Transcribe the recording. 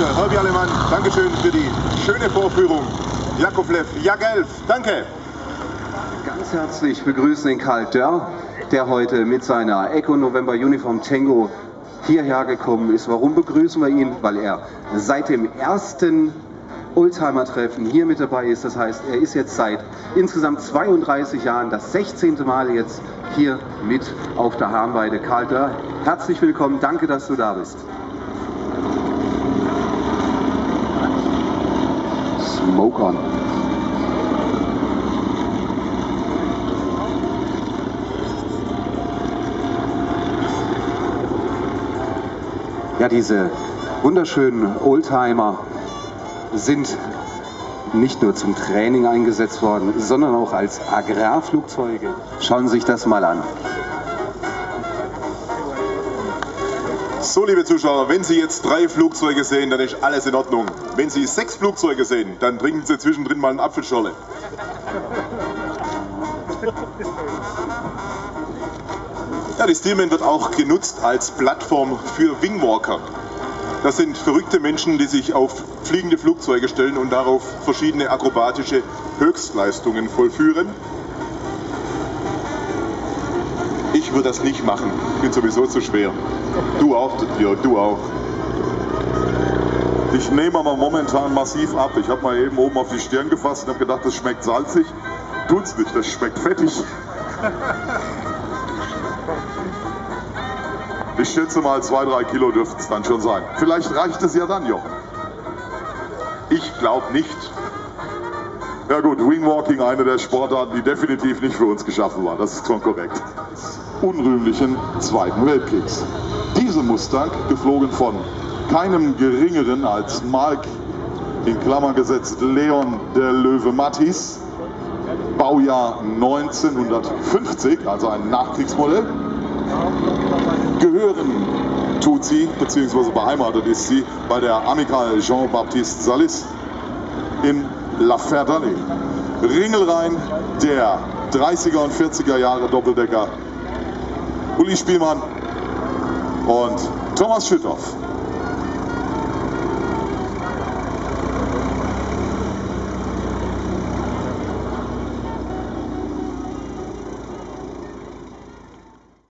Herbie Alemann, Dankeschön für die schöne Vorführung. Jakovlev, Jagelf, danke. Ganz herzlich begrüßen den Karl Dörr, der heute mit seiner Echo November Uniform Tango hierher gekommen ist. Warum begrüßen wir ihn? Weil er seit dem ersten Oldtimer-Treffen hier mit dabei ist. Das heißt, er ist jetzt seit insgesamt 32 Jahren das 16. Mal jetzt hier mit auf der Harmweide. Karl Dörr, herzlich willkommen. Danke, dass du da bist. Smoke on. Ja, diese wunderschönen Oldtimer sind nicht nur zum Training eingesetzt worden, sondern auch als Agrarflugzeuge. Schauen Sie sich das mal an. So, liebe Zuschauer, wenn Sie jetzt drei Flugzeuge sehen, dann ist alles in Ordnung. Wenn Sie sechs Flugzeuge sehen, dann trinken Sie zwischendrin mal einen Apfelschorle. Ja, die Steelman wird auch genutzt als Plattform für Wingwalker. Das sind verrückte Menschen, die sich auf fliegende Flugzeuge stellen und darauf verschiedene akrobatische Höchstleistungen vollführen. Ich würde das nicht machen. Ich bin sowieso zu schwer. Du auch, ja, du auch. Ich nehme aber momentan massiv ab. Ich habe mal eben oben auf die Stirn gefasst und habe gedacht, das schmeckt salzig. Tut's nicht, das schmeckt fettig. Ich schätze mal, zwei, drei Kilo dürften es dann schon sein. Vielleicht reicht es ja dann, Jochen. Ich glaube nicht. Ja gut, Wingwalking, eine der Sportarten, die definitiv nicht für uns geschaffen war. Das ist schon korrekt. Unrühmlichen Zweiten Weltkriegs. Diese Mustang, geflogen von keinem geringeren als Mark, in Klammern gesetzt, Leon der Löwe Mattis, Baujahr 1950, also ein Nachkriegsmodell, gehören tut sie, beziehungsweise beheimatet ist sie, bei der Amical Jean-Baptiste Salis in La Ferdalé. Ringelrein der 30er und 40er Jahre Doppeldecker Uli Spielmann und Thomas Schüttoff.